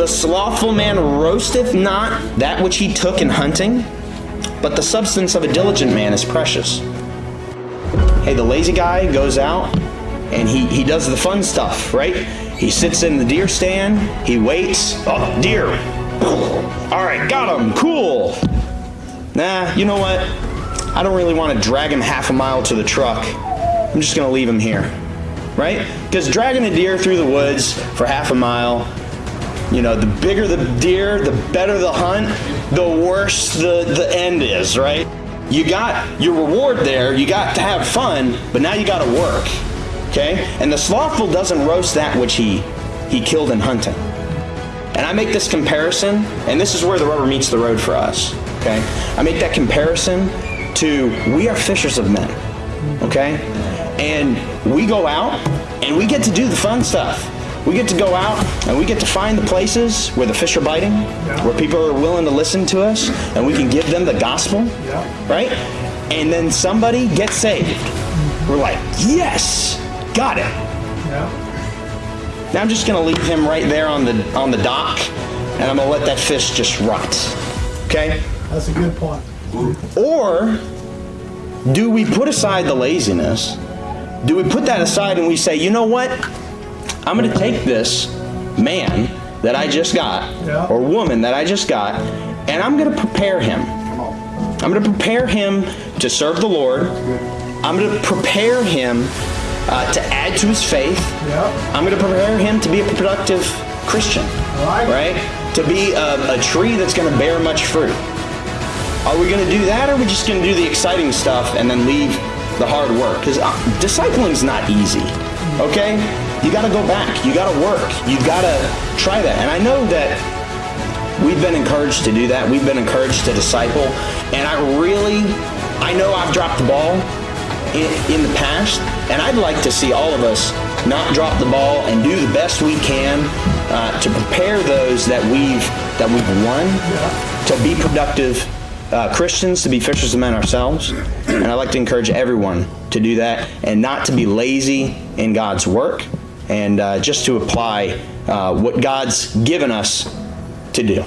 The slothful man roasteth not that which he took in hunting, but the substance of a diligent man is precious. Hey, the lazy guy goes out and he, he does the fun stuff, right? He sits in the deer stand, he waits. Oh, deer. All right, got him. Cool. Nah, you know what? I don't really want to drag him half a mile to the truck. I'm just going to leave him here, right? Because dragging a deer through the woods for half a mile, you know, the bigger the deer, the better the hunt, the worse the, the end is, right? You got your reward there, you got to have fun, but now you got to work, okay? And the slothful doesn't roast that which he, he killed in hunting. And I make this comparison, and this is where the rubber meets the road for us, okay? I make that comparison to we are fishers of men, okay? And we go out and we get to do the fun stuff. We get to go out and we get to find the places where the fish are biting, where people are willing to listen to us, and we can give them the gospel, yeah. right? And then somebody gets saved. We're like, yes, got it. Yeah. Now I'm just gonna leave him right there on the on the dock, and I'm gonna let that fish just rot. Okay? That's a good point. Or do we put aside the laziness? Do we put that aside and we say, you know what? I'm going to take this man that I just got, yeah. or woman that I just got, and I'm going to prepare him. I'm going to prepare him to serve the Lord. I'm going to prepare him uh, to add to his faith. Yeah. I'm going to prepare him to be a productive Christian, right? right? To be a, a tree that's going to bear much fruit. Are we going to do that, or are we just going to do the exciting stuff and then leave the hard work? Because uh, discipling's not easy, okay? You got to go back. You got to work. You got to try that. And I know that we've been encouraged to do that. We've been encouraged to disciple. And I really, I know I've dropped the ball in, in the past, and I'd like to see all of us not drop the ball and do the best we can uh, to prepare those that we've that we've won to be productive uh, Christians to be fishers of men ourselves. And I'd like to encourage everyone to do that and not to be lazy in God's work and uh, just to apply uh, what God's given us to do.